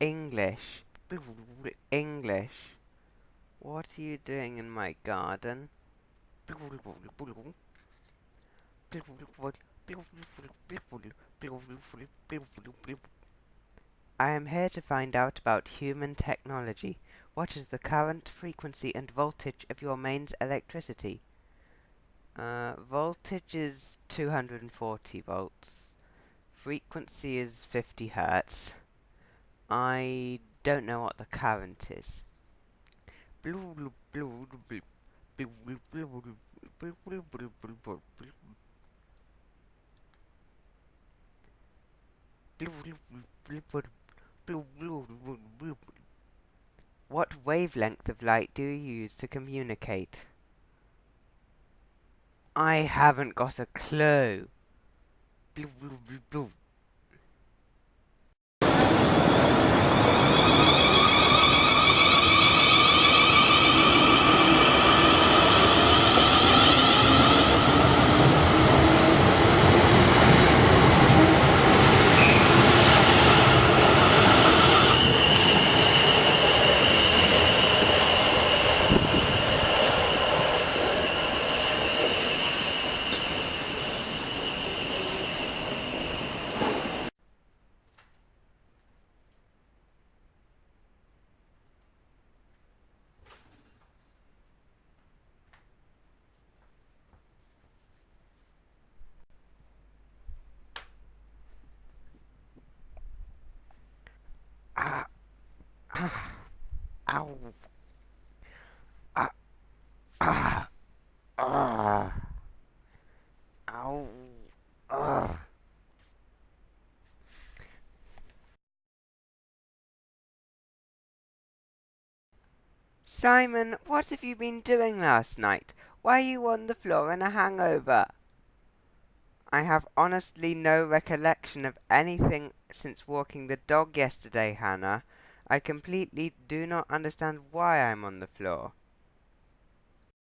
English. English. What are you doing in my garden? I am here to find out about human technology. What is the current, frequency, and voltage of your mains electricity? Uh, voltage is 240 volts. Frequency is 50 hertz. I don't know what the current is. What wavelength of light do you use to communicate? I haven't got a clue. Ah. Ah. Ow. Ah. Ah. Ah. Ow. Ah. Simon, what have you been doing last night? Why are you on the floor in a hangover? I have honestly no recollection of anything since walking the dog yesterday, Hannah. I completely do not understand why I'm on the floor.